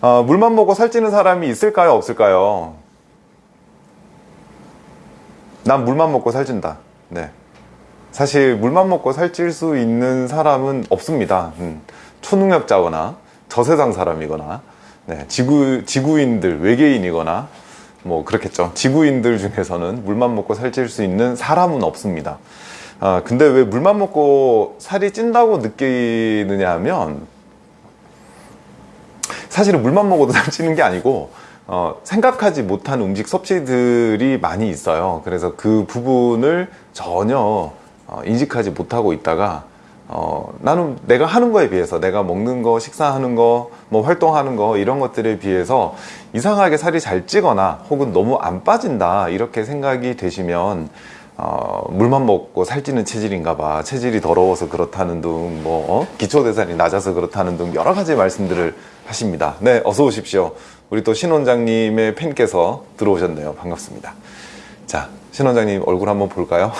어, 물만 먹고 살찌는 사람이 있을까요? 없을까요? 난 물만 먹고 살찐다. 네. 사실 물만 먹고 살찔 수 있는 사람은 없습니다. 음, 초능력자거나 저세상 사람이거나 네, 지구, 지구인들, 외계인이거나 뭐 그렇겠죠. 지구인들 중에서는 물만 먹고 살찔 수 있는 사람은 없습니다. 아, 근데 왜 물만 먹고 살이 찐다고 느끼느냐 하면 사실은 물만 먹어도 살찌는 게 아니고 어, 생각하지 못한 음식 섭취들이 많이 있어요. 그래서 그 부분을 전혀 어, 인식하지 못하고 있다가 어, 나는 내가 하는 거에 비해서 내가 먹는 거, 식사하는 거, 뭐 활동하는 거 이런 것들에 비해서 이상하게 살이 잘 찌거나 혹은 너무 안 빠진다 이렇게 생각이 되시면 어, 물만 먹고 살찌는 체질인가 봐 체질이 더러워서 그렇다는 등뭐 어? 기초대사량이 낮아서 그렇다는 등 여러 가지 말씀들을 하십니다. 네 어서 오십시오. 우리 또 신 원장님의 팬께서 들어오셨네요. 반갑습니다. 자 신 원장님 얼굴 한번 볼까요?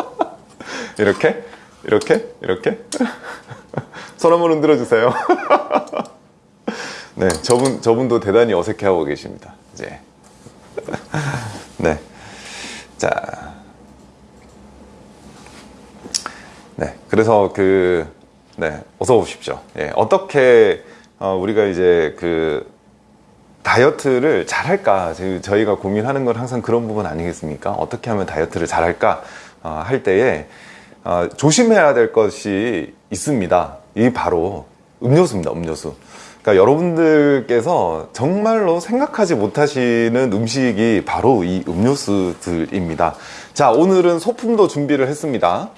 이렇게? 이렇게? 이렇게? 손 한번 흔들어 주세요. 네 저분 저분도 대단히 어색해하고 계십니다. 이제. 네자. 네, 그래서 그, 네, 어서 오십시오. 예, 어떻게, 어, 우리가 이제 그, 다이어트를 잘할까? 저희가 고민하는 건 항상 그런 부분 아니겠습니까? 어떻게 하면 다이어트를 잘할까? 어, 할 때에, 어, 조심해야 될 것이 있습니다. 이 바로 음료수입니다, 음료수. 그러니까 여러분들께서 정말로 생각하지 못하시는 음식이 바로 이 음료수들입니다. 자, 오늘은 소품도 준비를 했습니다.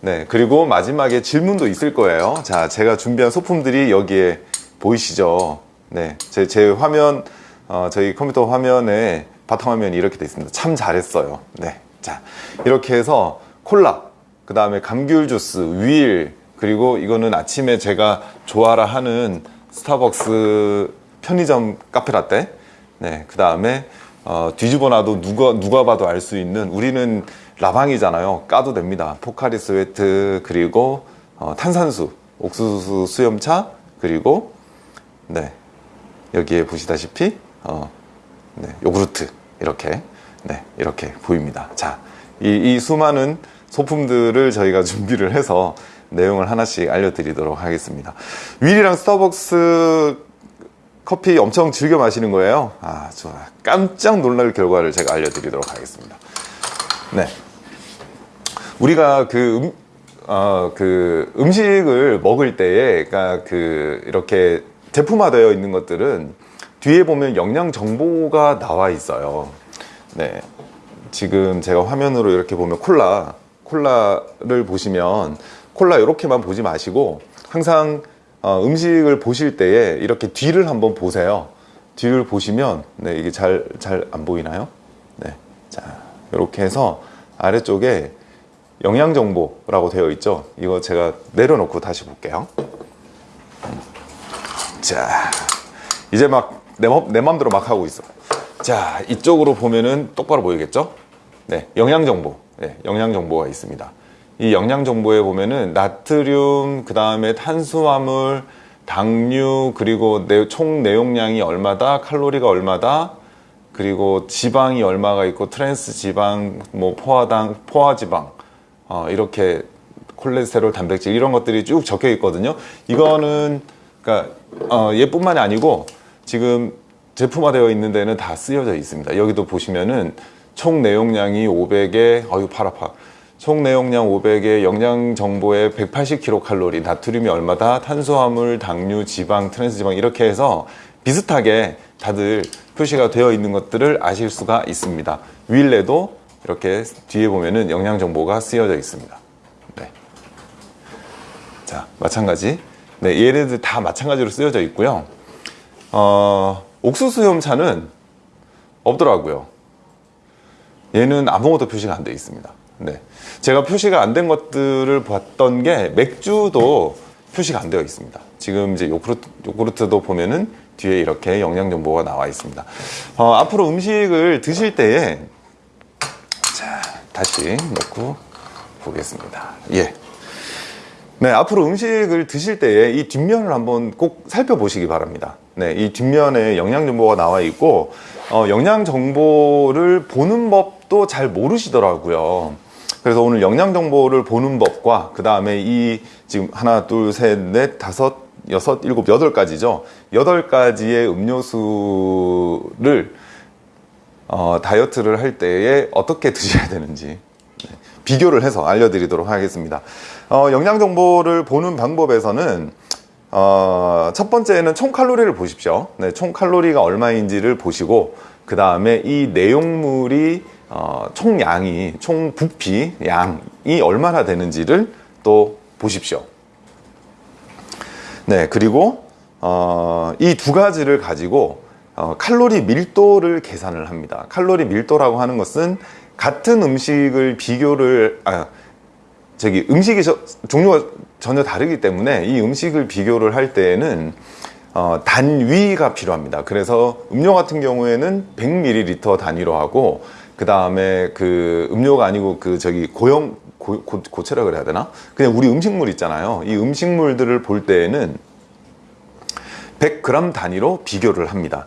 네, 그리고 마지막에 질문도 있을 거예요. 자, 제가 준비한 소품들이 여기에 보이시죠? 네, 제, 제 화면, 어, 저희 컴퓨터 화면에 바탕화면이 이렇게 돼 있습니다. 참 잘했어요. 네, 자, 이렇게 해서 콜라, 그 다음에 감귤 주스, 윌, 그리고 이거는 아침에 제가 좋아라 하는 스타벅스 편의점 카페라떼, 네, 그 다음에 어, 뒤집어 놔도 누가, 누가 봐도 알 수 있는 우리는 라방이잖아요 까도 됩니다 포카리 스웨트 그리고 어, 탄산수 옥수수 수염차 그리고 네. 여기에 보시다시피 어, 네, 요구르트 이렇게 네 이렇게 보입니다. 자 이 이 수많은 소품들을 저희가 준비를 해서 내용을 하나씩 알려드리도록 하겠습니다. 윌이랑 스타벅스 커피 엄청 즐겨 마시는 거예요? 아 좋아. 깜짝 놀랄 결과를 제가 알려드리도록 하겠습니다. 네. 우리가 그, 음, 어, 그 음식을 먹을 때에 그러니까 그 이렇게 제품화되어 있는 것들은 뒤에 보면 영양 정보가 나와 있어요. 네. 지금 제가 화면으로 이렇게 보면 콜라 콜라를 보시면 콜라 이렇게만 보지 마시고 항상 어, 음식을 보실 때에 이렇게 뒤를 한번 보세요. 뒤를 보시면 네 이게 잘 잘 안 보이나요? 네 자 이렇게 해서 아래쪽에 영양정보라고 되어 있죠? 이거 제가 내려놓고 다시 볼게요 자 이제 막 내 내 맘대로 막 하고 있어. 자 이쪽으로 보면은 똑바로 보이겠죠? 네 영양정보. 네, 영양정보가 있습니다. 이 영양정보에 보면은 나트륨 그 다음에 탄수화물 당류 그리고 내, 총 내용량이 얼마다 칼로리가 얼마다 그리고 지방이 얼마가 있고 트랜스 지방 뭐 포화당 포화지방 어, 이렇게 콜레스테롤, 단백질 이런 것들이 쭉 적혀 있거든요. 이거는 그러니까 어, 얘뿐만이 아니고 지금 제품화되어 있는 데는 다 쓰여져 있습니다. 여기도 보시면은 총 내용량이 500에 어유 팔 아파. 총 내용량 500에 영양 정보에 180kcal, 나트륨이 얼마다, 탄수화물, 당류, 지방, 트랜스 지방 이렇게 해서 비슷하게 다들 표시가 되어 있는 것들을 아실 수가 있습니다. 윌에도 이렇게 뒤에 보면은 영양 정보가 쓰여져 있습니다. 네. 자, 마찬가지. 네, 얘네들 다 마찬가지로 쓰여져 있고요. 어, 옥수수염차는 없더라고요. 얘는 아무것도 표시가 안 되어 있습니다. 네. 제가 표시가 안 된 것들을 봤던 게 맥주도 표시가 안 되어 있습니다. 지금 이제 요구르트, 요구르트도 보면은 뒤에 이렇게 영양 정보가 나와 있습니다. 어, 앞으로 음식을 드실 때에 다시 놓고 보겠습니다. 예. 네, 앞으로 음식을 드실 때에 이 뒷면을 한번 꼭 살펴보시기 바랍니다. 네, 이 뒷면에 영양 정보가 나와 있고 어, 영양 정보를 보는 법도 잘 모르시더라고요. 그래서 오늘 영양 정보를 보는 법과 그 다음에 이 지금 하나, 둘, 셋, 넷, 다섯, 여섯, 일곱, 여덟 가지죠. 여덟 가지의 음료수를 어, 다이어트를 할 때에 어떻게 드셔야 되는지 네, 비교를 해서 알려드리도록 하겠습니다. 어, 영양 정보를 보는 방법에서는 어, 첫 번째는 총 칼로리를 보십시오. 네, 총 칼로리가 얼마인지를 보시고 그 다음에 이 내용물이 어, 총 양이 총 부피 양이 얼마나 되는지를 또 보십시오. 네, 그리고 어, 이 두 가지를 가지고 어, 칼로리 밀도를 계산을 합니다. 칼로리 밀도라고 하는 것은 같은 음식을 비교를 아, 저기 음식이 저, 종류가 전혀 다르기 때문에 이 음식을 비교를 할 때에는 어, 단위가 필요합니다. 그래서 음료 같은 경우에는 100ml 단위로 하고 그 다음에 그 음료가 아니고 그 저기 고형 고, 고, 고체라 그래야 되나? 그냥 우리 음식물 있잖아요. 이 음식물들을 볼 때에는 100g 단위로 비교를 합니다.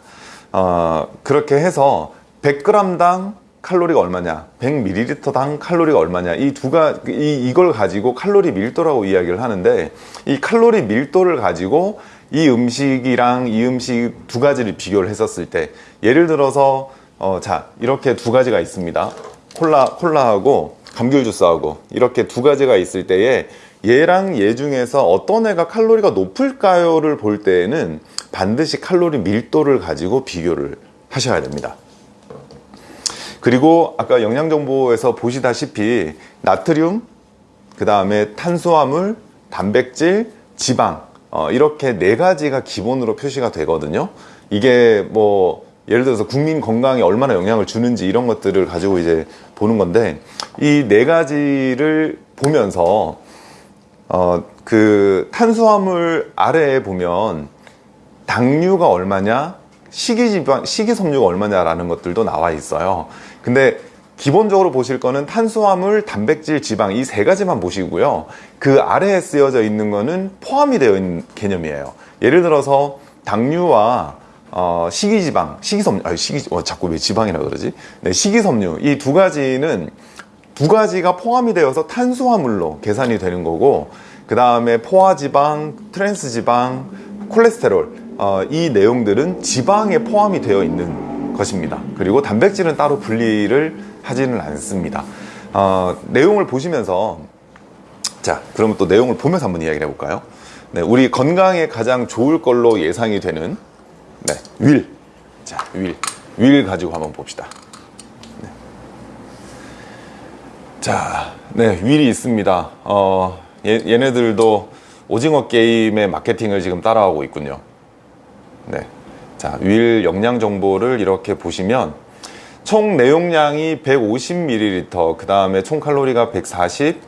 어, 그렇게 해서 100g당 칼로리가 얼마냐, 100ml당 칼로리가 얼마냐, 이 두 가, 이, 이걸 가지고 칼로리 밀도라고 이야기를 하는데, 이 칼로리 밀도를 가지고 이 음식이랑 이 음식 두 가지를 비교를 했었을 때, 예를 들어서, 어, 자, 이렇게 두 가지가 있습니다. 콜라, 콜라하고 감귤 주스하고 이렇게 두 가지가 있을 때에 얘랑 얘 중에서 어떤 애가 칼로리가 높을까요를 볼 때에는 반드시 칼로리 밀도를 가지고 비교를 하셔야 됩니다. 그리고 아까 영양정보에서 보시다시피 나트륨, 그 다음에 탄수화물, 단백질, 지방 어, 이렇게 네 가지가 기본으로 표시가 되거든요. 이게 뭐 예를 들어서 국민 건강에 얼마나 영향을 주는지 이런 것들을 가지고 이제 보는 건데 이 네 가지를 보면서 어, 그 탄수화물 아래에 보면 당류가 얼마냐, 식이지방, 식이섬유가 얼마냐라는 것들도 나와 있어요. 근데 기본적으로 보실 거는 탄수화물, 단백질, 지방 이 세 가지만 보시고요. 그 아래에 쓰여져 있는 거는 포함이 되어 있는 개념이에요. 예를 들어서 당류와 어, 식이지방, 식이섬유, 아, 식이, 어, 자꾸 왜 지방이라 그러지? 네, 식이섬유 이 두 가지는 두 가지가 포함이 되어서 탄수화물로 계산이 되는 거고 그 다음에 포화지방, 트랜스지방, 콜레스테롤 어, 이 내용들은 지방에 포함이 되어 있는 것입니다. 그리고 단백질은 따로 분리를 하지는 않습니다. 어, 내용을 보시면서 자 그러면 또 내용을 보면서 한번 이야기를 해볼까요? 네, 우리 건강에 가장 좋을 걸로 예상이 되는 네, 윌. 자, 윌. 윌 가지고 한번 봅시다. 네. 자, 네, 윌이 있습니다. 어, 얘, 얘네들도 오징어 게임의 마케팅을 지금 따라하고 있군요. 네. 자, 윌 영양 정보를 이렇게 보시면 총 내용량이 150ml, 그 다음에 총 칼로리가 140,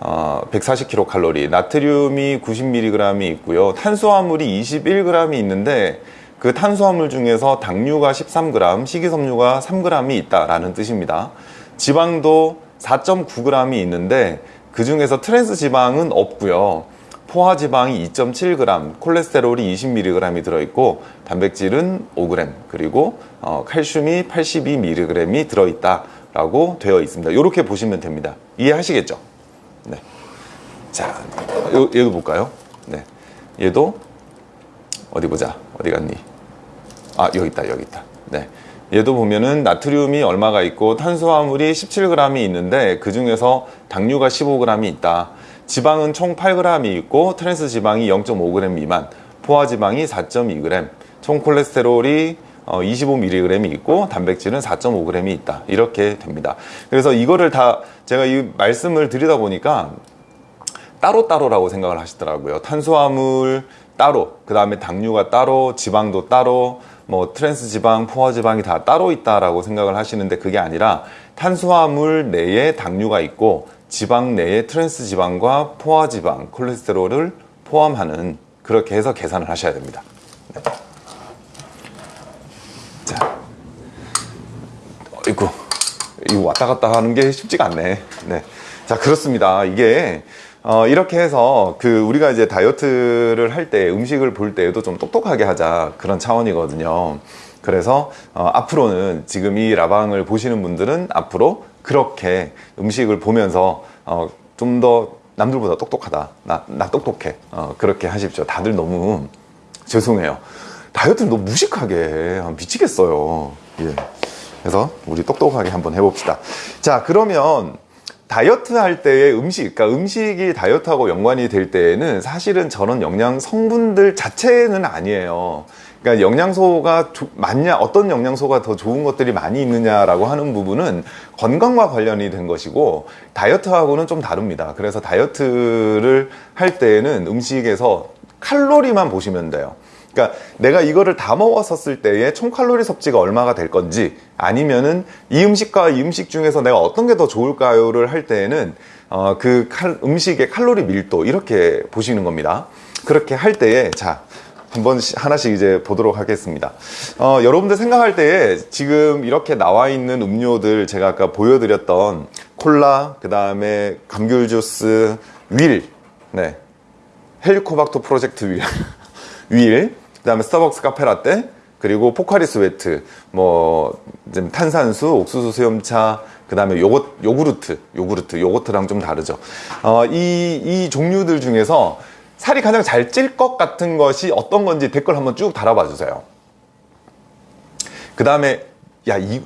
어, 140kcal, 나트륨이 90mg이 있고요. 탄수화물이 21g이 있는데 그 탄수화물 중에서 당류가 13g, 식이섬유가 3g이 있다라는 뜻입니다. 지방도 4.9g이 있는데 그 중에서 트랜스 지방은 없고요. 포화 지방이 2.7g, 콜레스테롤이 20mg이 들어있고 단백질은 5g 그리고 어, 칼슘이 82mg이 들어있다라고 되어 있습니다. 이렇게 보시면 됩니다. 이해하시겠죠? 네. 자, 요, 얘도 볼까요? 네. 얘도 어디 보자. 어디 갔니? 아, 여기 있다. 여기 있다. 네. 얘도 보면은 나트륨이 얼마가 있고 탄수화물이 17g이 있는데 그 중에서 당류가 15g이 있다. 지방은 총 8g이 있고 트랜스 지방이 0.5g 미만, 포화 지방이 4.2g, 총 콜레스테롤이 25mg이 있고 단백질은 4.5g이 있다. 이렇게 됩니다. 그래서 이거를 다 제가 이 말씀을 드리다 보니까 따로따로라고 생각을 하시더라고요. 탄수화물 따로, 그 다음에 당류가 따로, 지방도 따로, 뭐 트랜스 지방, 포화 지방이 다 따로 있다라고 생각을 하시는데 그게 아니라 탄수화물 내에 당류가 있고 지방 내에 트랜스 지방과 포화 지방, 콜레스테롤을 포함하는 그렇게 해서 계산을 하셔야 됩니다. 네. 자, 이고 이거 왔다 갔다 하는 게 쉽지가 않네. 네. 자, 그렇습니다. 이게 어, 이렇게 해서 그 우리가 이제 다이어트를 할 때 음식을 볼 때에도 좀 똑똑하게 하자 그런 차원이거든요. 그래서 어, 앞으로는 지금 이 라방을 보시는 분들은 앞으로 그렇게 음식을 보면서 어, 좀 더 남들보다 똑똑하다. 나, 나 똑똑해. 어, 그렇게 하십시오. 다들 너무 죄송해요. 다이어트를 너무 무식하게 해. 아, 미치겠어요. 예. 그래서 우리 똑똑하게 한번 해봅시다. 자, 그러면 다이어트 할 때의 음식, 그러니까 음식이 다이어트하고 연관이 될 때에는 사실은 저런 영양 성분들 자체는 아니에요. 그러니까 영양소가 조- 맞냐, 어떤 영양소가 더 좋은 것들이 많이 있느냐라고 하는 부분은 건강과 관련이 된 것이고 다이어트하고는 좀 다릅니다. 그래서 다이어트를 할 때에는 음식에서 칼로리만 보시면 돼요. 그러니까 내가 이거를 다 먹었었을 때의 총 칼로리 섭취가 얼마가 될 건지 아니면은 이 음식과 이 음식 중에서 내가 어떤 게 더 좋을까요를 할 때에는 어, 그 칼- 음식의 칼로리 밀도 이렇게 보시는 겁니다. 그렇게 할 때에 자 한번 시- 하나씩 이제 보도록 하겠습니다. 어, 여러분들 생각할 때에 지금 이렇게 나와 있는 음료들 제가 아까 보여드렸던 콜라, 그 다음에 감귤 주스, 윌, 네, 헬리코박터 프로젝트 윌, 윌, 그 다음에 스타벅스 카페라떼, 그리고 포카리 스웨트, 뭐 탄산수, 옥수수 수염차, 그 다음에 요거 요구르트, 요구르트, 요거트랑 좀 다르죠. 어, 이, 이 종류들 중에서 살이 가장 잘 찔 것 같은 것이 어떤 건지 댓글 한번 쭉 달아봐 주세요. 그 다음에 야, 이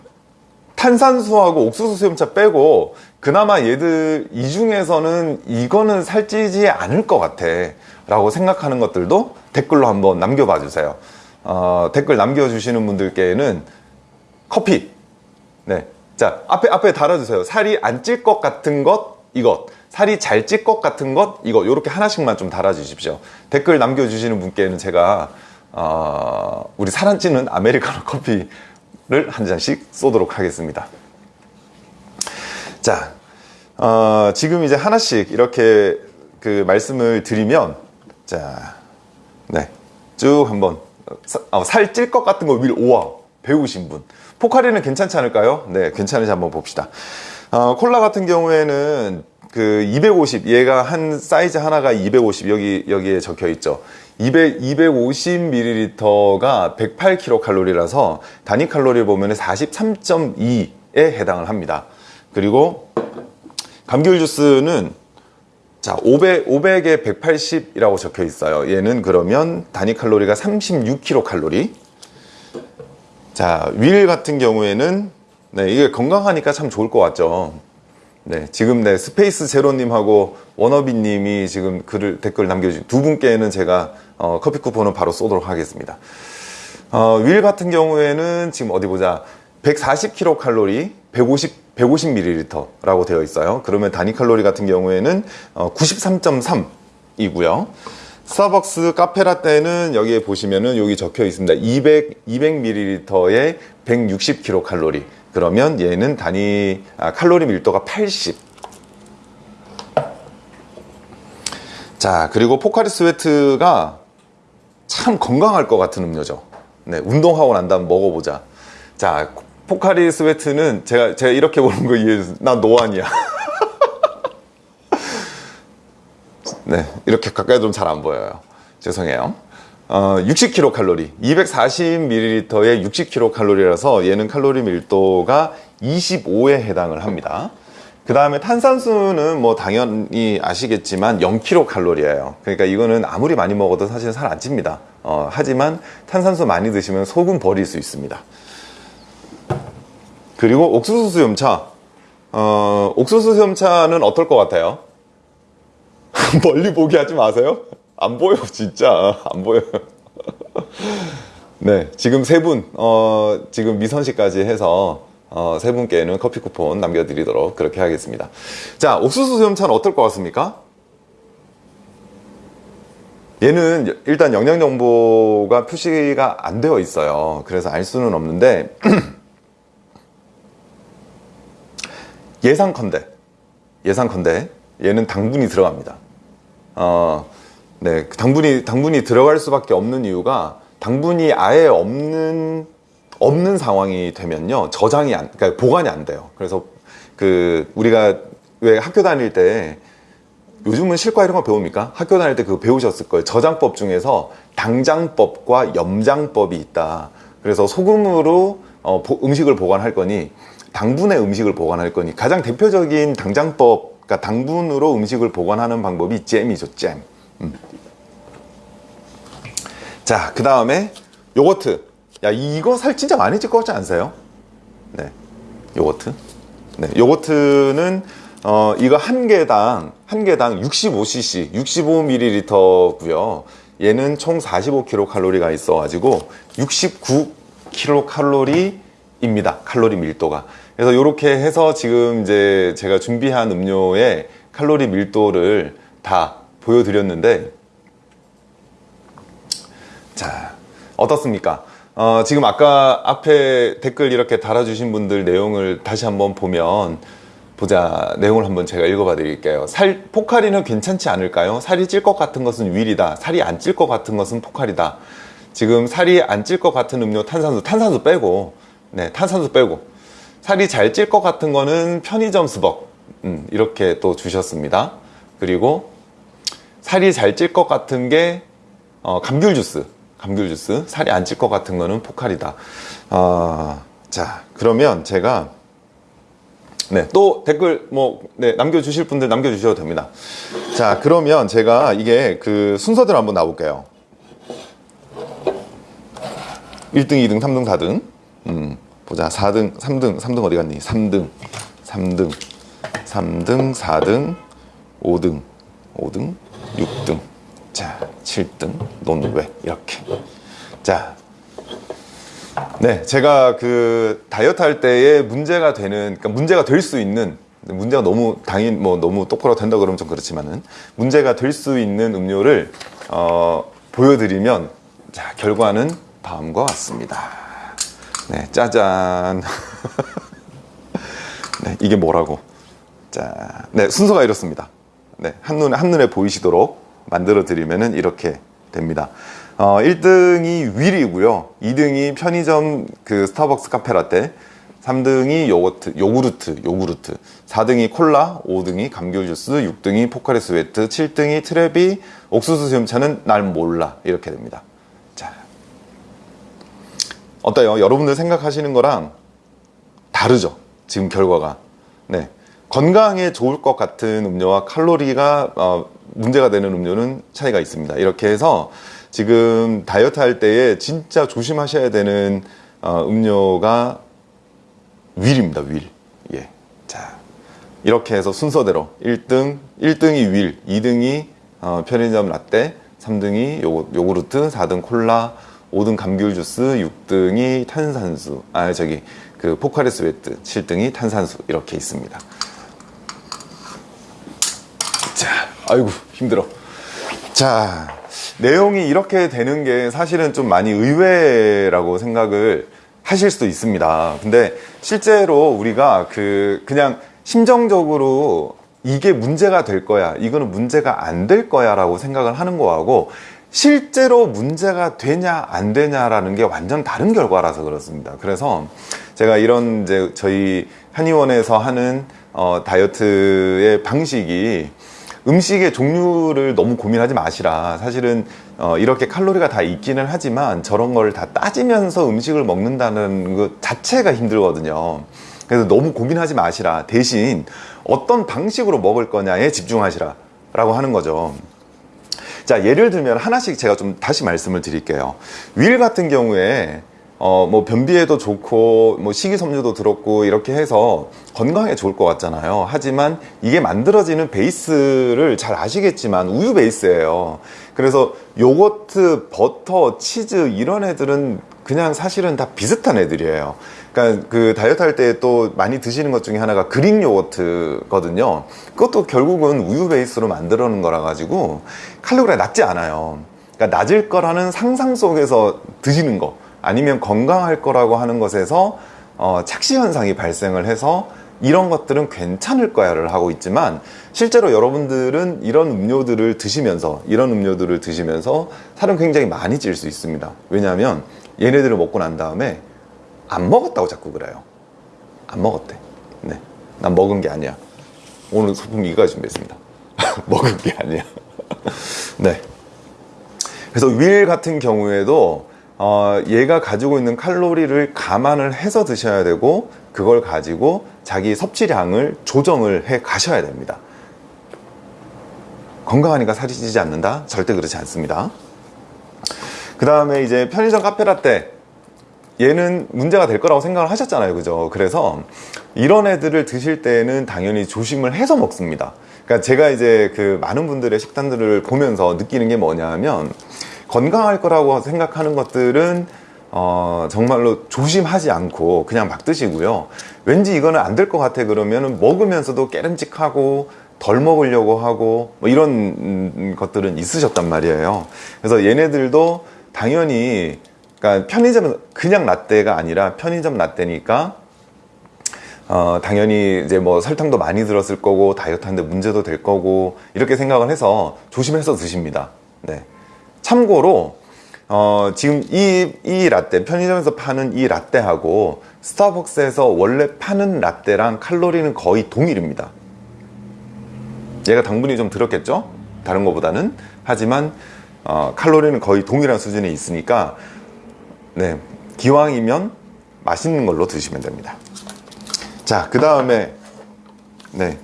탄산수하고 옥수수 수염차 빼고 그나마 얘들 이 중에서는 이거는 살찌지 않을 것 같아 라고 생각하는 것들도 댓글로 한번 남겨봐 주세요. 어, 댓글 남겨주시는 분들께는 커피. 네. 자 앞에 앞에 달아주세요. 살이 안 찔 것 같은 것 이것. 살이 잘 찔 것 같은 것 이거. 요렇게 하나씩만 좀 달아주십시오. 댓글 남겨주시는 분께는 제가 어, 우리 살 안 찌는 아메리카노 커피 를 한 잔씩 쏘도록 하겠습니다. 자, 어, 지금 이제 하나씩 이렇게 그 말씀을 드리면, 자, 네, 쭉 한번 어, 살찔 것 같은 거윌 오와 배우신 분. 포카리는 괜찮지 않을까요? 네, 괜찮은지 한번 봅시다. 어, 콜라 같은 경우에는 그 250, 얘가 한 사이즈 하나가 250 여기 여기에 적혀 있죠. 200, 250ml가 108kcal라서 단위 칼로리 보면 43.2에 해당을 합니다. 그리고 감귤 주스는 자, 500, 500에 180이라고 적혀 있어요. 얘는 그러면 단위 칼로리가 36kcal. 자, 윌 같은 경우에는 네, 이게 건강하니까 참 좋을 것 같죠. 네, 지금 네, 스페이스 제로님하고 워너비님이 지금 글을 댓글 남겨주신 두 분께는 제가 어, 커피 쿠폰은 바로 쏘도록 하겠습니다. 어, 윌 같은 경우에는 지금 어디 보자. 140kcal, 150, 150ml라고 되어 있어요. 그러면 단위 칼로리 같은 경우에는 어, 93.3이고요. 스타벅스 카페라떼는 여기에 보시면은 여기 적혀 있습니다. 200, 200ml에 160kcal. 그러면 얘는 단위 아, 칼로리 밀도가 80. 자, 그리고 포카리 스웨트가 참 건강할 것 같은 음료죠. 네, 운동하고 난 다음 먹어보자. 자, 포카리 스웨트는 제가 제가 이렇게 보는 거 이해해 주세요. 나 노안이야. 네, 이렇게 가까이 좀 잘 안 보여요. 죄송해요. 어, 60kcal, 240ml에 60kcal라서 얘는 칼로리 밀도가 25에 해당을 합니다. 그 다음에 탄산수는 뭐 당연히 아시겠지만 0kcal예요. 그러니까 이거는 아무리 많이 먹어도 사실 살 안 찝니다. 어, 하지만 탄산수 많이 드시면 속은 버릴 수 있습니다. 그리고 옥수수 수염차. 어, 옥수수 수염차는 어떨 것 같아요? 멀리 보게 하지 마세요. 안 보여, 진짜. 안 보여요. 네, 지금 세 분, 어, 지금 미선 씨까지 해서, 어, 세 분께는 커피 쿠폰 남겨드리도록 그렇게 하겠습니다. 자, 옥수수 수염차는 어떨 것 같습니까? 얘는 일단 영양 정보가 표시가 안 되어 있어요. 그래서 알 수는 없는데, 예상컨대, 예상컨대, 얘는 당분이 들어갑니다. 어, 네, 당분이 당분이 들어갈 수밖에 없는 이유가 당분이 아예 없는 없는 상황이 되면요 저장이 안, 그러니까 보관이 안 돼요. 그래서 그 우리가 왜 학교 다닐 때 요즘은 실과 이런 거 배웁니까? 학교 다닐 때 그거 배우셨을 거예요. 저장법 중에서 당장법과 염장법이 있다. 그래서 소금으로 어, 보- 음식을 보관할 거니 당분의 음식을 보관할 거니 가장 대표적인 당장법, 그러니까 당분으로 음식을 보관하는 방법이 잼이죠, 잼. 음. 자, 그 다음에 요거트. 야, 이거 살 진짜 많이 찔 것 같지 않으세요? 네, 요거트. 네, 요거트는 어, 이거 한 개당 한 개당 65cc, 65ml고요. 얘는 총 45kcal가 있어가지고 69kcal입니다. 칼로리 밀도가. 그래서 이렇게 해서 지금 이제 제가 준비한 음료의 칼로리 밀도를 다 보여드렸는데 자, 어떻습니까? 어, 지금 아까 앞에 댓글 이렇게 달아주신 분들 내용을 다시 한번 보면 보자 내용을 한번 제가 읽어봐 드릴게요. 살 포카리는 괜찮지 않을까요? 살이 찔 것 같은 것은 윌이다. 살이 안 찔 것 같은 것은 포카리다. 지금 살이 안 찔 것 같은 음료 탄산수 탄산수 빼고 네 탄산수 빼고 살이 잘 찔 것 같은 거는 편의점 스벅 음, 이렇게 또 주셨습니다. 그리고 살이 잘 찔 것 같은 게 어, 감귤 주스, 감귤 주스. 살이 안 찔 것 같은 거는 포칼이다. 어, 자, 그러면 제가 네, 또 댓글 뭐 네, 남겨주실 분들 남겨주셔도 됩니다. 자, 그러면 제가 이게 그 순서대로 한번 나올게요. 1등, 2등, 3등, 4등. 음, 보자. 4등, 3등, 3등 어디 갔니? 3등, 3등, 3등, 4등, 5등, 5등, 6등, 자, 7등, 너는 왜? 이렇게. 자, 네, 제가 그 다이어트 할 때에 문제가 되는, 그러니까 문제가 될 수 있는, 문제가 너무 당연, 뭐 너무 똑바로 된다 그러면 좀 그렇지만은 문제가 될 수 있는 음료를 어, 보여드리면 자 결과는 다음과 같습니다. 네, 짜잔. 네, 이게 뭐라고? 자, 네 순서가 이렇습니다. 네, 한눈에 한눈에 보이시도록 만들어 드리면은 이렇게 됩니다. 어, 1등이 윌이고요. 2등이 편의점 그 스타벅스 카페라떼, 3등이 요거트, 요구르트, 요구르트, 4등이 콜라, 5등이 감귤 주스, 6등이 포카리 스웨트, 7등이 트레비, 옥수수 수염차는 날 몰라 이렇게 됩니다. 자, 어때요? 여러분들 생각하시는 거랑 다르죠? 지금 결과가. 네. 건강에 좋을 것 같은 음료와 칼로리가 어, 문제가 되는 음료는 차이가 있습니다. 이렇게 해서 지금 다이어트 할 때에 진짜 조심하셔야 되는 어, 음료가 윌입니다. 윌. 예. 자. 이렇게 해서 순서대로 1등, 1등이 윌, 2등이 어, 편의점 라떼, 3등이 요거, 요구르트, 4등 콜라, 5등 감귤 주스, 6등이 탄산수. 아, 저기 그 포카리 스웨트, 7등이 탄산수 이렇게 있습니다. 자, 아이고 힘들어. 자, 내용이 이렇게 되는 게 사실은 좀 많이 의외라고 생각을 하실 수도 있습니다. 근데 실제로 우리가 그 그냥 심정적으로 이게 문제가 될 거야, 이거는 문제가 안 될 거야 라고 생각을 하는 거하고 실제로 문제가 되냐 안 되냐라는 게 완전 다른 결과라서 그렇습니다. 그래서 제가 이런 이제 저희 한의원에서 하는 어, 다이어트의 방식이 음식의 종류를 너무 고민하지 마시라. 사실은 어, 이렇게 칼로리가 다 있기는 하지만 저런 걸 다 따지면서 음식을 먹는다는 것 자체가 힘들거든요. 그래서 너무 고민하지 마시라. 대신 어떤 방식으로 먹을 거냐에 집중하시라. 라고 하는 거죠. 자, 예를 들면 하나씩 제가 좀 다시 말씀을 드릴게요. 윌 같은 경우에 어, 뭐 변비에도 좋고 뭐 식이섬유도 들었고 이렇게 해서 건강에 좋을 것 같잖아요. 하지만 이게 만들어지는 베이스를 잘 아시겠지만 우유 베이스예요. 그래서 요거트, 버터, 치즈 이런 애들은 그냥 사실은 다 비슷한 애들이에요. 그러니까 그 다이어트 할 때 또 많이 드시는 것 중에 하나가 그릭 요거트거든요. 그것도 결국은 우유 베이스로 만들어 놓은 거라 가지고 칼로리가 낮지 않아요. 그러니까 낮을 거라는 상상 속에서 드시는 거 아니면 건강할 거라고 하는 것에서 어, 착시 현상이 발생을 해서 이런 것들은 괜찮을 거야를 하고 있지만 실제로 여러분들은 이런 음료들을 드시면서 이런 음료들을 드시면서 살은 굉장히 많이 찔 수 있습니다. 왜냐하면 얘네들을 먹고 난 다음에 안 먹었다고 자꾸 그래요. 안 먹었대. 네. 난 먹은 게 아니야. 오늘 소품 이거 준비했습니다. 먹은 게 아니야. 네. 그래서 윌 같은 경우에도 어, 얘가 가지고 있는 칼로리를 감안을 해서 드셔야 되고 그걸 가지고 자기 섭취량을 조정을 해 가셔야 됩니다. 건강하니까 살이 찌지 않는다? 절대 그렇지 않습니다. 그 다음에 이제 편의점 카페라떼 얘는 문제가 될 거라고 생각을 하셨잖아요 그죠 그래서 이런 애들을 드실 때는 당연히 조심을 해서 먹습니다 그러니까 제가 이제 그 많은 분들의 식단들을 보면서 느끼는 게 뭐냐면 건강할 거라고 생각하는 것들은 어, 정말로 조심하지 않고 그냥 막 드시고요 왠지 이거는 안 될 것 같아 그러면 먹으면서도 깨름직하고 덜 먹으려고 하고 뭐 이런 음, 것들은 있으셨단 말이에요 그래서 얘네들도 당연히 그러니까 편의점 그냥 라떼가 아니라 편의점 라떼니까 어, 당연히 이제 뭐 설탕도 많이 들었을 거고 다이어트 하는데 문제도 될 거고 이렇게 생각을 해서 조심해서 드십니다. 네. 참고로 어, 지금 이, 이 라떼 편의점에서 파는 이 라떼하고 스타벅스에서 원래 파는 라떼랑 칼로리는 거의 동일입니다. 얘가 당분이 좀 들었겠죠? 다른 것보다는. 하지만 어, 칼로리는 거의 동일한 수준에 있으니까 네 기왕이면 맛있는 걸로 드시면 됩니다. 자그 다음에 네,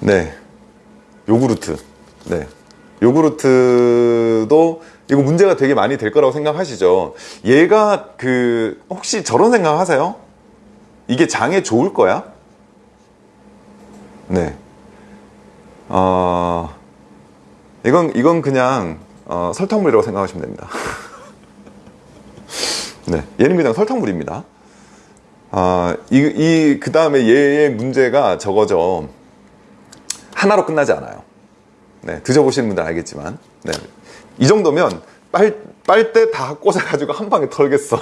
네. 요구르트. 네 요구르트도 이거 문제가 되게 많이 될 거라고 생각하시죠 얘가 그 혹시 저런 생각 하세요? 이게 장에 좋을 거야? 네 어, 이건 이건 그냥 어, 설탕물이라고 생각하시면 됩니다 네, 얘는 그냥 설탕물입니다. 아, 이, 이, 그 다음에 얘의 문제가 저거죠. 하나로 끝나지 않아요. 네, 드셔보시는 분들 알겠지만. 네. 이 정도면 빨, 빨대 다 꽂아가지고 한 방에 털겠어.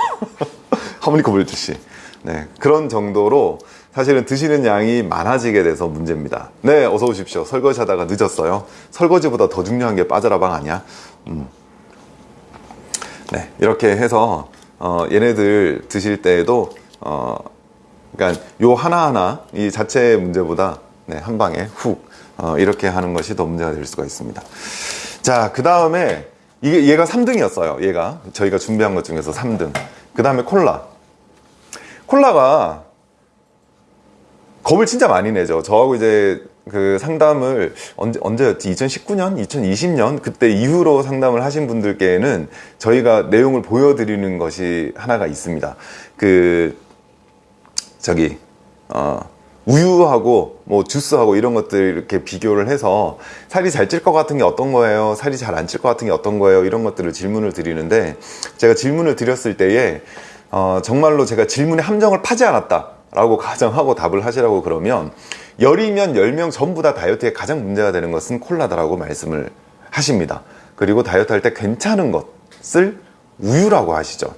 하모니카 불듯이. 네, 그런 정도로 사실은 드시는 양이 많아지게 돼서 문제입니다. 네, 어서 오십시오. 설거지 하다가 늦었어요. 설거지보다 더 중요한 게 빠져라방 아니야? 음. 네, 이렇게 해서 어, 얘네들 드실 때에도 어, 그러니까 요 하나하나 이 자체의 문제보다 네, 한 방에 훅 어, 이렇게 하는 것이 더 문제가 될 수가 있습니다. 자, 그 다음에 이게 얘가 3등이었어요. 얘가 저희가 준비한 것 중에서 3등. 그 다음에 콜라. 콜라가 겁을 진짜 많이 내죠. 저하고 이제 그 상담을 언제, 언제였지? 2019년? 2020년? 그때 이후로 상담을 하신 분들께는 저희가 내용을 보여드리는 것이 하나가 있습니다. 그, 저기, 어, 우유하고 뭐 주스하고 이런 것들 이렇게 비교를 해서 살이 잘 찔 것 같은 게 어떤 거예요? 살이 잘 안 찔 것 같은 게 어떤 거예요? 이런 것들을 질문을 드리는데 제가 질문을 드렸을 때에 어, 정말로 제가 질문에 함정을 파지 않았다 라고 가정하고 답을 하시라고 그러면 열이면 열 명 전부 다 다이어트에 가장 문제가 되는 것은 콜라다라고 말씀을 하십니다. 그리고 다이어트 할 때 괜찮은 것을 우유라고 하시죠.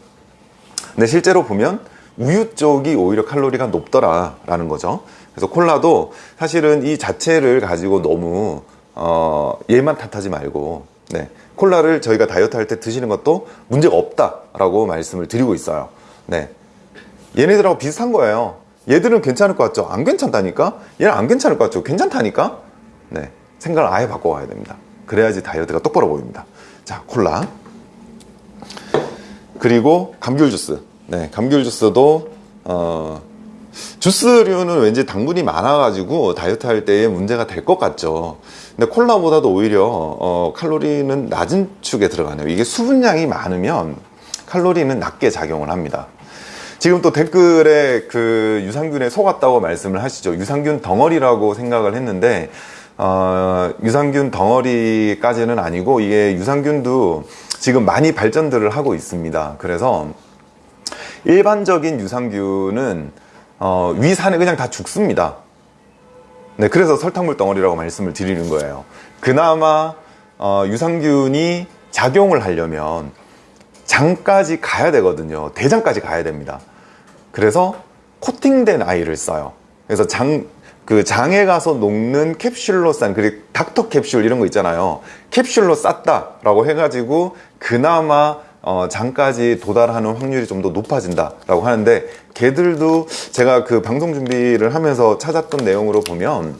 근데 실제로 보면 우유 쪽이 오히려 칼로리가 높더라 라는 거죠. 그래서 콜라도 사실은 이 자체를 가지고 너무 어, 얘만 탓하지 말고 네, 콜라를 저희가 다이어트 할 때 드시는 것도 문제가 없다라고 말씀을 드리고 있어요. 네, 얘네들하고 비슷한 거예요. 얘들은 괜찮을 것 같죠? 안 괜찮다니까? 얘는 안 괜찮을 것 같죠? 괜찮다니까? 네. 생각을 아예 바꿔가야 됩니다. 그래야지 다이어트가 똑바로 보입니다. 자, 콜라. 그리고 감귤 주스. 네, 감귤 주스도, 어, 주스류는 왠지 당분이 많아가지고 다이어트 할 때에 문제가 될 것 같죠. 근데 콜라보다도 오히려, 어, 칼로리는 낮은 축에 들어가네요. 이게 수분량이 많으면 칼로리는 낮게 작용을 합니다. 지금 또 댓글에 그 유산균에 속았다고 말씀을 하시죠. 유산균 덩어리라고 생각을 했는데 어, 유산균 덩어리까지는 아니고 이게 유산균도 지금 많이 발전들을 하고 있습니다. 그래서 일반적인 유산균은 어, 위산에 그냥 다 죽습니다. 네, 그래서 설탕물 덩어리라고 말씀을 드리는 거예요. 그나마 어, 유산균이 작용을 하려면 장까지 가야 되거든요. 대장까지 가야 됩니다. 그래서 코팅된 아이를 써요. 그래서 장, 그 장에 가서 녹는 캡슐로 싼, 그리고 닥터 캡슐 이런 거 있잖아요. 캡슐로 쌌다 라고 해가지고 그나마 어, 장까지 도달하는 확률이 좀 더 높아진다라고 하는데 걔들도 제가 그 방송 준비를 하면서 찾았던 내용으로 보면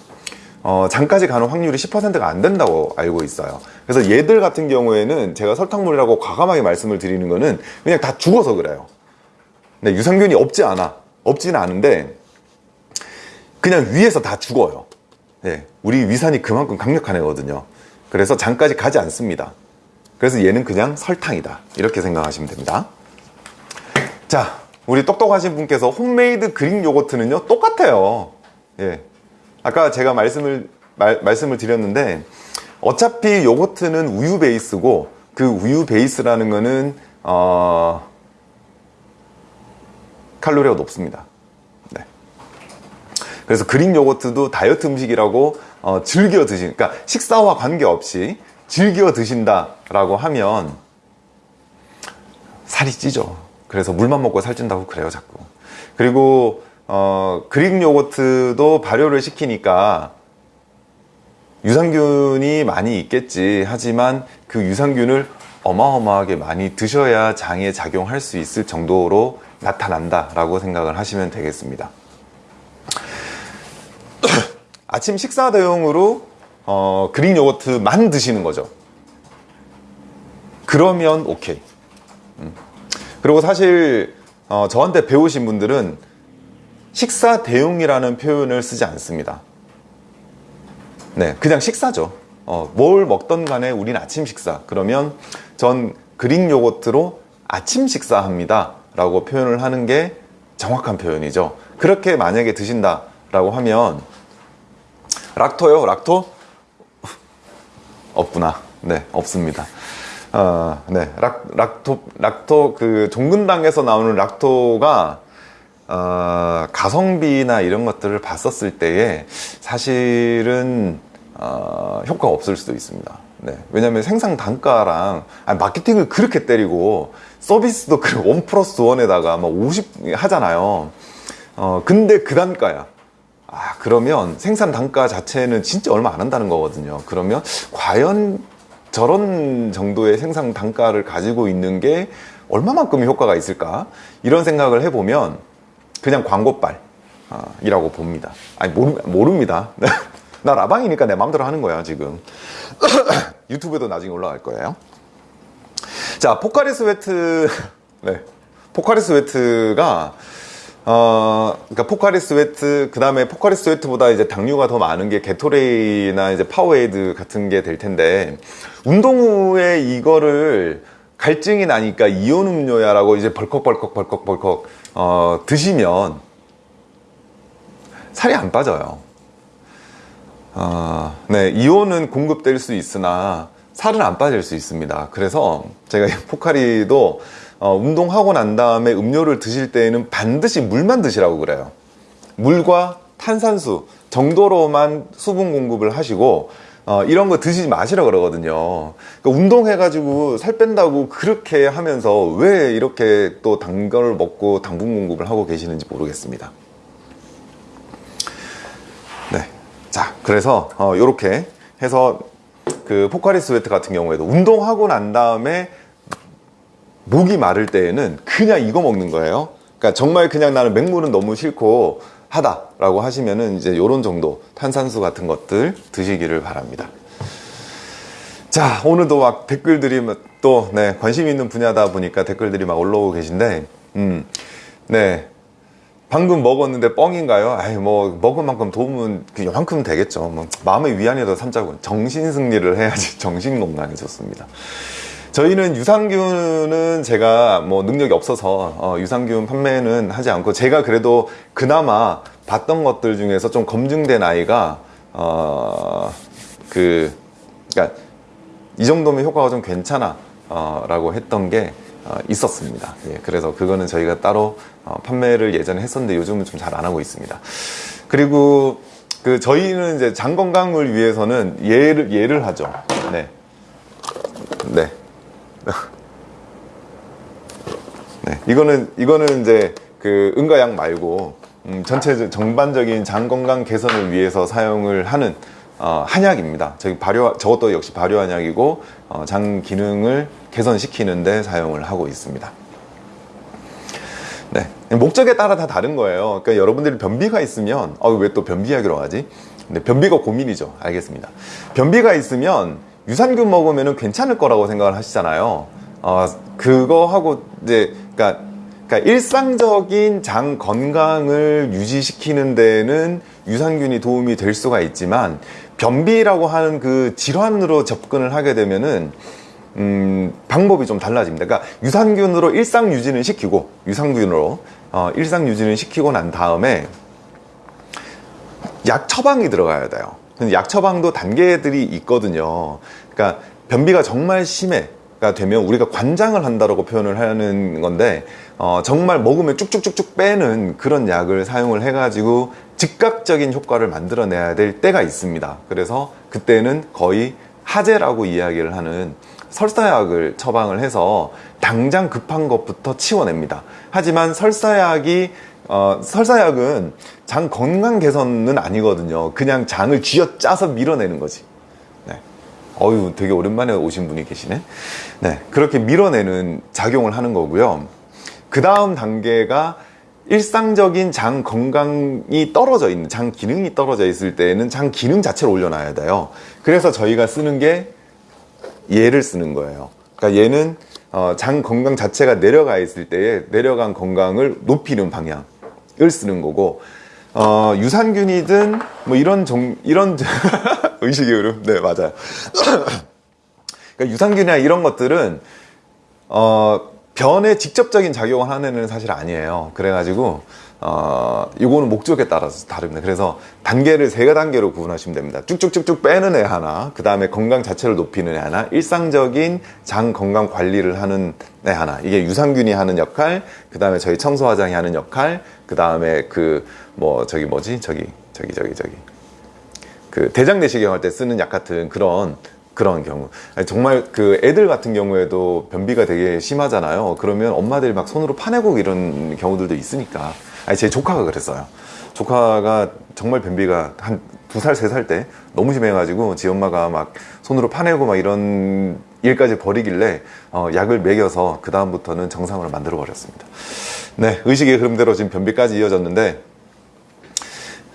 어, 장까지 가는 확률이 10%가 안 된다고 알고 있어요. 그래서 얘들 같은 경우에는 제가 설탕물이라고 과감하게 말씀을 드리는 거는 그냥 다 죽어서 그래요. 네, 유산균이 없지 않아. 없지는 않은데 그냥 위에서 다 죽어요. 네, 우리 위산이 그만큼 강력한 애거든요. 그래서 장까지 가지 않습니다. 그래서 얘는 그냥 설탕이다. 이렇게 생각하시면 됩니다. 자, 우리 똑똑하신 분께서 홈메이드 그릭 요거트는요, 똑같아요. 예. 아까 제가 말씀을, 말, 말씀을 드렸는데, 어차피 요거트는 우유 베이스고, 그 우유 베이스라는 거는, 어, 칼로리가 높습니다. 네. 그래서 그릭 요거트도 다이어트 음식이라고 어, 즐겨 드신, 그러니까 식사와 관계없이 즐겨 드신다라고 하면 살이 찌죠. 그래서 물만 먹고 살찐다고 그래요, 자꾸. 그리고 어, 그릭 요거트도 발효를 시키니까 유산균이 많이 있겠지. 하지만 그 유산균을 어마어마하게 많이 드셔야 장에 작용할 수 있을 정도로 나타난다 라고 생각을 하시면 되겠습니다. 아침 식사 대용으로 어, 그릭 요거트만 드시는 거죠. 그러면 오케이. 음. 그리고 사실 어, 저한테 배우신 분들은 식사 대용이라는 표현을 쓰지 않습니다. 네, 그냥 식사죠. 어, 뭘 먹던 간에 우린 아침 식사. 그러면 전 그릭 요거트로 아침 식사합니다. 라고 표현을 하는 게 정확한 표현이죠. 그렇게 만약에 드신다 라고 하면 락토요? 락토? 없구나. 네, 없습니다. 어, 네, 락, 락토, 락토, 그, 종근당에서 나오는 락토가, 어, 가성비나 이런 것들을 봤었을 때에 사실은, 어, 효과가 없을 수도 있습니다. 네. 왜냐면 생산 단가랑, 아니, 마케팅을 그렇게 때리고, 서비스도 그1 플러스 1에다가 막 50 하잖아요. 어, 근데 그 단가야. 아, 그러면 생산 단가 자체는 진짜 얼마 안 한다는 거거든요. 그러면 과연 저런 정도의 생산 단가를 가지고 있는 게 얼마만큼의 효과가 있을까? 이런 생각을 해보면 그냥 광고빨이라고 아, 봅니다. 아니, 모르, 모릅니다. 나 라방이니까 내 마음대로 하는 거야, 지금. 유튜브에도 나중에 올라갈 거예요. 자, 포카리 스웨트, 네. 포카리 스웨트가 어, 그러니까 포카리 스웨트, 그 다음에 포카리 스웨트보다 이제 당류가 더 많은 게 게토레이나 이제 파워에이드 같은 게 될 텐데, 운동 후에 이거를 갈증이 나니까 이온 음료야 라고 이제 벌컥벌컥 벌컥벌컥, 어, 드시면 살이 안 빠져요. 어, 네, 이온은 공급될 수 있으나 살은 안 빠질 수 있습니다. 그래서 제가 포카리도 어, 운동하고 난 다음에 음료를 드실 때에는 반드시 물만 드시라고 그래요. 물과 탄산수 정도로만 수분 공급을 하시고 어, 이런 거 드시지 마시라 그러거든요. 그러니까 운동해가지고 살 뺀다고 그렇게 하면서 왜 이렇게 또 단걸 먹고 당분 공급을 하고 계시는지 모르겠습니다. 네. 자, 그래서 어, 이렇게 해서 그 포카리 스웨트 같은 경우에도 운동하고 난 다음에 목이 마를 때에는 그냥 이거 먹는 거예요. 그러니까 정말 그냥 나는 맹물은 너무 싫고 하다 라고 하시면은 이제 요런 정도 탄산수 같은 것들 드시기를 바랍니다. 자, 오늘도 막 댓글들이 또, 네, 관심 있는 분야다 보니까 댓글들이 막 올라오고 계신데, 음, 네. 방금 먹었는데 뻥인가요? 아이, 뭐, 먹은 만큼 도움은 그만큼 되겠죠. 뭐, 마음의 위안이라도 삼자고, 정신 승리를 해야지 정신 건강에 좋습니다. 저희는 유산균은 제가 뭐 능력이 없어서 어, 유산균 판매는 하지 않고 제가 그래도 그나마 봤던 것들 중에서 좀 검증된 아이가 어, 그 그러니까 이 정도면 효과가 좀 괜찮아 어, 라고 했던 게 어, 있었습니다. 예, 그래서 그거는 저희가 따로 어, 판매를 예전에 했었는데 요즘은 좀 잘 안 하고 있습니다. 그리고 그 저희는 이제 장 건강을 위해서는 예를 예를 하죠. 네. 네. 네, 이거는 이거는 이제 그 응가약 말고 음, 전체 전반적인 장 건강 개선을 위해서 사용을 하는 어, 한약입니다. 저기 발효 저것도 역시 발효 한약이고 어, 장 기능을 개선시키는데 사용을 하고 있습니다. 네, 목적에 따라 다 다른 거예요. 그러니까 여러분들이 변비가 있으면 어, 왜 또 변비 약이라고 하지? 네, 변비가 고민이죠. 알겠습니다. 변비가 있으면 유산균 먹으면 괜찮을 거라고 생각을 하시잖아요. 어, 그거하고 이제 그러니까, 그러니까 일상적인 장 건강을 유지시키는 데는 유산균이 도움이 될 수가 있지만 변비라고 하는 그 질환으로 접근을 하게 되면은 음, 방법이 좀 달라집니다. 그러니까 유산균으로 일상 유지는 시키고 유산균으로 어, 일상 유지는 시키고 난 다음에 약 처방이 들어가야 돼요. 약 처방도 단계들이 있거든요. 그러니까 변비가 정말 심해 가 되면 우리가 관장을 한다라고 표현을 하는 건데 어, 정말 먹으면 쭉쭉쭉쭉 빼는 그런 약을 사용을 해가지고 즉각적인 효과를 만들어내야 될 때가 있습니다. 그래서 그때는 거의 하제라고 이야기를 하는 설사약을 처방을 해서 당장 급한 것부터 치워냅니다. 하지만 설사약이 어, 설사약은 장 건강 개선은 아니거든요. 그냥 장을 쥐어 짜서 밀어내는 거지. 네. 어유 되게 오랜만에 오신 분이 계시네. 네. 그렇게 밀어내는 작용을 하는 거고요. 그 다음 단계가 일상적인 장 건강이 떨어져 있는, 장 기능이 떨어져 있을 때에는 장 기능 자체를 올려놔야 돼요. 그래서 저희가 쓰는 게 얘를 쓰는 거예요. 그러니까 얘는 어, 장 건강 자체가 내려가 있을 때에 내려간 건강을 높이는 방향. 을 쓰는 거고 어, 유산균이든 뭐 이런 종 이런 의식의 흐름 네 맞아요 그러니까 유산균이나 이런 것들은 어, 변에 직접적인 작용을 하는 애는 사실 아니에요 그래가지고 어, 이거는 목적에 따라서 다릅니다. 그래서 단계를 세 단계로 구분하시면 됩니다. 쭉쭉쭉쭉 빼는 애 하나, 그 다음에 건강 자체를 높이는 애 하나, 일상적인 장 건강 관리를 하는 애 하나. 이게 유산균이 하는 역할, 그 다음에 저희 청소화장이 하는 역할, 그 다음에 그 뭐 저기 뭐지? 저기 저기 저기 저기. 그 대장 내시경 할 때 쓰는 약 같은 그런 그런 경우. 아니, 정말 그 애들 같은 경우에도 변비가 되게 심하잖아요. 그러면 엄마들이 막 손으로 파내고 이런 경우들도 있으니까. 아니 제 조카가 그랬어요. 조카가 정말 변비가 한 두 살 세 살 때 너무 심해가지고 지 엄마가 막 손으로 파내고 막 이런 일까지 벌이길래 어, 약을 먹여서 그 다음부터는 정상으로 만들어 버렸습니다 네 의식의 흐름대로 지금 변비까지 이어졌는데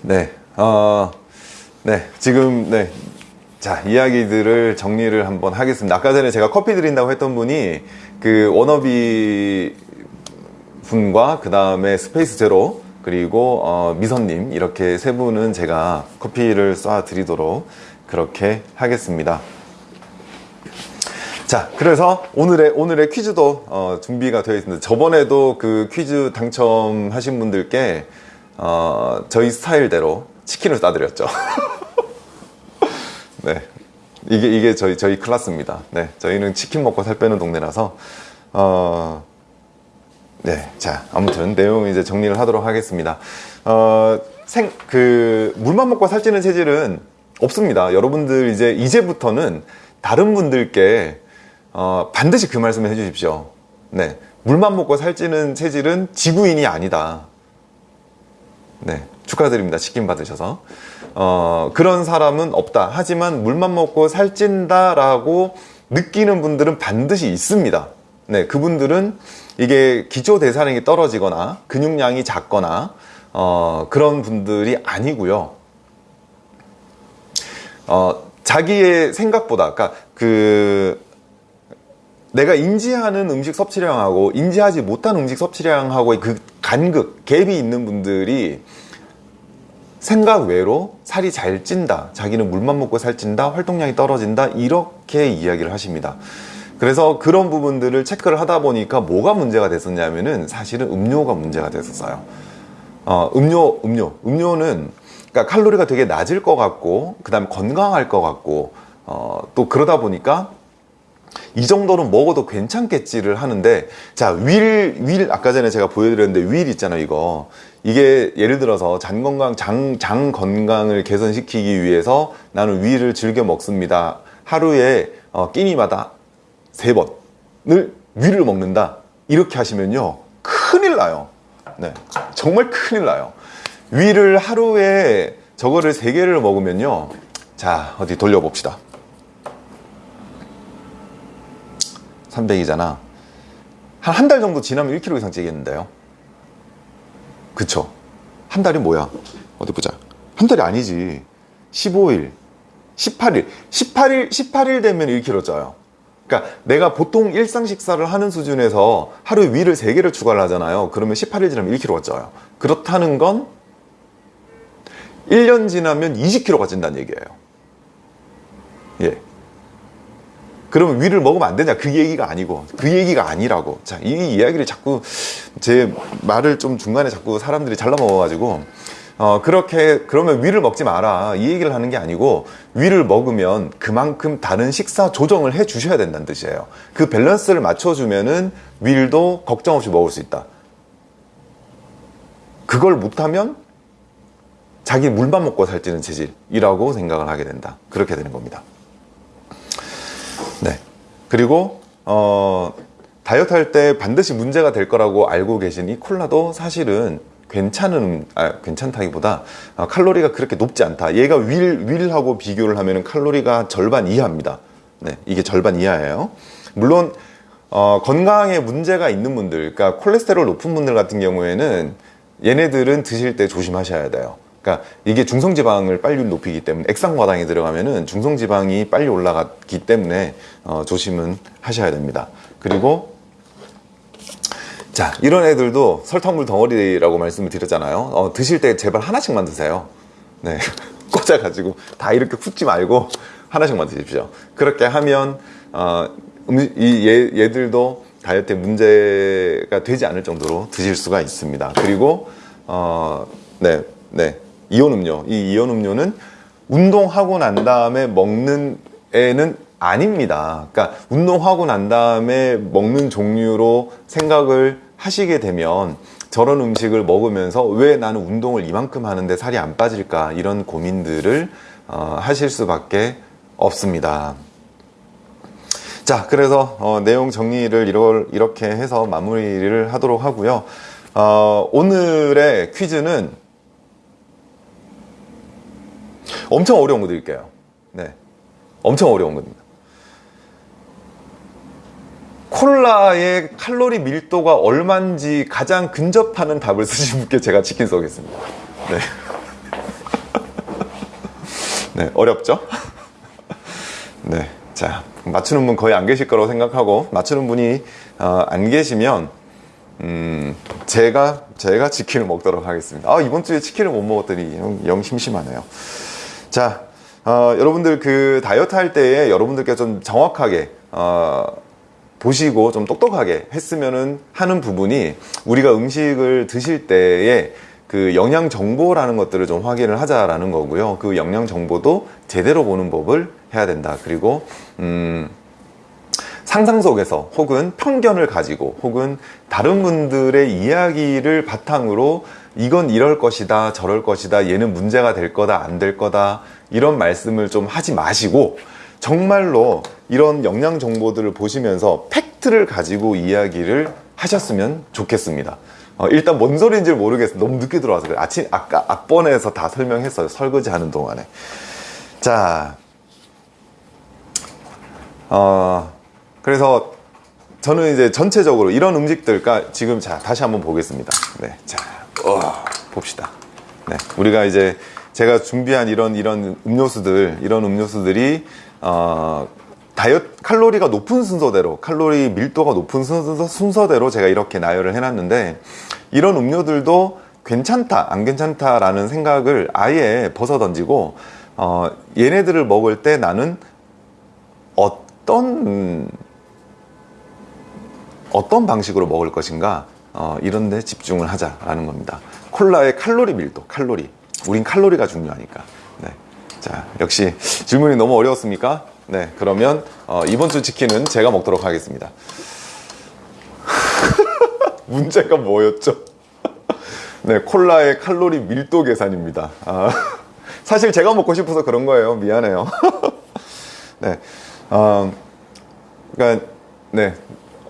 네 어, 네 지금 네 자, 이야기들을 정리를 한번 하겠습니다. 아까 전에 제가 커피 드린다고 했던 분이 그 워너비 분과 그 다음에 스페이스 제로 그리고 어, 미선님 이렇게 세 분은 제가 커피를 쏴 드리도록 그렇게 하겠습니다. 자, 그래서 오늘의 오늘의 퀴즈도 어, 준비가 되어 있습니다. 저번에도 그 퀴즈 당첨하신 분들께 어, 저희 스타일대로 치킨을 싸드렸죠. 네. 이게, 이게 저희, 저희 클래스입니다. 네. 저희는 치킨 먹고 살 빼는 동네라서, 어, 네. 자, 아무튼 내용 이제 정리를 하도록 하겠습니다. 어, 생, 그, 물만 먹고 살찌는 체질은 없습니다. 여러분들 이제, 이제부터는 다른 분들께, 어, 반드시 그 말씀을 해주십시오. 네. 물만 먹고 살찌는 체질은 지구인이 아니다. 네. 축하드립니다. 치킨 받으셔서. 어, 그런 사람은 없다. 하지만 물만 먹고 살찐다라고 느끼는 분들은 반드시 있습니다. 네, 그분들은 이게 기초 대사량이 떨어지거나 근육량이 작거나 어, 그런 분들이 아니고요. 어, 자기의 생각보다, 그러니까 그 내가 인지하는 음식 섭취량하고 인지하지 못한 음식 섭취량하고의 그 간극, 갭이 있는 분들이 생각 외로 살이 잘 찐다 자기는 물만 먹고 살 찐다 활동량이 떨어진다 이렇게 이야기를 하십니다. 그래서 그런 부분들을 체크를 하다 보니까 뭐가 문제가 됐었냐면은 사실은 음료가 문제가 됐었어요. 어, 음료 음료. 음료는 그러니까 칼로리가 되게 낮을 것 같고 그 다음에 건강할 것 같고 어, 또 그러다 보니까 이 정도는 먹어도 괜찮겠지를 하는데 자 윌 윌 아까 전에 제가 보여드렸는데 윌 있잖아요 이거. 이게 예를 들어서 장 건강 장, 장 건강을 개선시키기 위해서 나는 위를 즐겨 먹습니다. 하루에 어, 끼니마다 세 번을 위를 먹는다. 이렇게 하시면요 큰일 나요. 네 정말 큰일 나요. 위를 하루에 저거를 세 개를 먹으면요 자 어디 돌려봅시다 300이잖아 한 한 달 정도 지나면 1kg 이상 찌겠는데요 그쵸 한 달이 뭐야 어디 보자 한 달이 아니지 15일, 18일, 18일, 18일 되면 1kg 쪄요. 그러니까 내가 보통 일상 식사를 하는 수준에서 하루에 위를 3개를 추가를 하잖아요. 그러면 18일 지나면 1kg가 쪄요. 그렇다는 건 1년 지나면 20kg가 찐다는 얘기예요. 예. 그러면 위를 먹으면 안 되냐? 그 얘기가 아니고, 그 얘기가 아니라고. 자, 이 이야기를 자꾸, 제 말을 좀 중간에 자꾸 사람들이 잘라 먹어가지고, 어, 그렇게, 그러면 위를 먹지 마라. 이 얘기를 하는 게 아니고, 위를 먹으면 그만큼 다른 식사 조정을 해 주셔야 된다는 뜻이에요. 그 밸런스를 맞춰주면은 위도 걱정 없이 먹을 수 있다. 그걸 못하면 자기 물만 먹고 살찌는 체질이라고 생각을 하게 된다. 그렇게 되는 겁니다. 네. 그리고 어, 다이어트 할 때 반드시 문제가 될 거라고 알고 계신 이 콜라도 사실은 괜찮은 아, 괜찮다기보다 어, 칼로리가 그렇게 높지 않다. 얘가 윌 윌하고 비교를 하면 칼로리가 절반 이하입니다. 네, 이게 절반 이하예요. 물론 어, 건강에 문제가 있는 분들, 그러니까 콜레스테롤 높은 분들 같은 경우에는 얘네들은 드실 때 조심하셔야 돼요. 그러니까 이게 중성지방을 빨리 높이기 때문에 액상과당에 들어가면은 중성지방이 빨리 올라가기 때문에 어, 조심은 하셔야 됩니다. 그리고 자 이런 애들도 설탕물 덩어리라고 말씀을 드렸잖아요. 어, 드실 때 제발 하나씩만 드세요. 네 꽂아가지고 다 이렇게 붓지 말고 하나씩만 드십시오. 그렇게 하면 어, 음, 이 얘, 얘들도 다이어트에 문제가 되지 않을 정도로 드실 수가 있습니다. 그리고 어, 네, 네. 이온 음료. 이 이온 음료는 운동하고 난 다음에 먹는 애는 아닙니다. 그러니까 운동하고 난 다음에 먹는 종류로 생각을 하시게 되면 저런 음식을 먹으면서 왜 나는 운동을 이만큼 하는데 살이 안 빠질까 이런 고민들을 어, 하실 수밖에 없습니다. 자, 그래서 어, 내용 정리를 이걸 이렇게 해서 마무리를 하도록 하고요. 어, 오늘의 퀴즈는 엄청 어려운 거 드릴게요. 네. 엄청 어려운 겁니다. 콜라의 칼로리 밀도가 얼마인지 가장 근접하는 답을 쓰신 분께 제가 치킨 쏘겠습니다. 네. 네, 어렵죠? 네. 자, 맞추는 분 거의 안 계실 거라고 생각하고, 맞추는 분이 어, 안 계시면, 음, 제가, 제가 치킨을 먹도록 하겠습니다. 아, 이번 주에 치킨을 못 먹었더니 영, 영 심심하네요. 자, 어, 여러분들 그 다이어트 할 때에 여러분들께 좀 정확하게 어, 보시고 좀 똑똑하게 했으면은 하는 부분이 우리가 음식을 드실 때에 그 영양 정보라는 것들을 좀 확인을 하자라는 거고요. 그 영양 정보도 제대로 보는 법을 해야 된다. 그리고 음 상상 속에서 혹은 편견을 가지고 혹은 다른 분들의 이야기를 바탕으로 이건 이럴 것이다 저럴 것이다 얘는 문제가 될 거다 안 될 거다 이런 말씀을 좀 하지 마시고 정말로 이런 영양 정보들을 보시면서 팩트를 가지고 이야기를 하셨으면 좋겠습니다. 어, 일단 뭔 소리인지 모르겠어요 너무 늦게 들어와서 그래. 아침 아까 앞번에서 다 설명했어요. 설거지 하는 동안에. 자 어, 그래서 저는 이제 전체적으로 이런 음식들, 그러니까 지금 자 다시 한번 보겠습니다. 네, 자 어, 봅시다. 네, 우리가 이제 제가 준비한 이런 이런 음료수들, 이런 음료수들이 어, 다이어트 칼로리가 높은 순서대로, 칼로리 밀도가 높은 순서, 순서대로 제가 이렇게 나열을 해놨는데 이런 음료들도 괜찮다, 안 괜찮다 라는 생각을 아예 벗어 던지고 어, 얘네들을 먹을 때 나는 어떤 어떤 방식으로 먹을 것인가 어, 이런 데 집중을 하자라는 겁니다. 콜라의 칼로리 밀도 칼로리. 우린 칼로리가 중요하니까. 네. 자 역시 질문이 너무 어려웠습니까? 네 그러면 어, 이번 주 치킨은 제가 먹도록 하겠습니다. 문제가 뭐였죠? 네 콜라의 칼로리 밀도 계산입니다. 아, 사실 제가 먹고 싶어서 그런 거예요. 미안해요. 네 어, 그러니까 네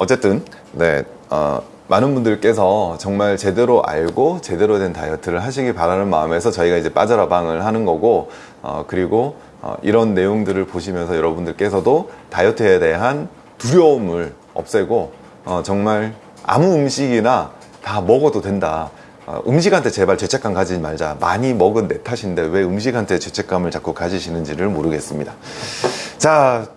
어쨌든 네 어, 많은 분들께서 정말 제대로 알고 제대로 된 다이어트를 하시길 바라는 마음에서 저희가 이제 빠져라방을 하는 거고 어, 그리고 어, 이런 내용들을 보시면서 여러분들께서도 다이어트에 대한 두려움을 없애고 어, 정말 아무 음식이나 다 먹어도 된다 어, 음식한테 제발 죄책감 가지지 말자. 많이 먹은 내 탓인데 왜 음식한테 죄책감을 자꾸 가지시는지를 모르겠습니다. 자,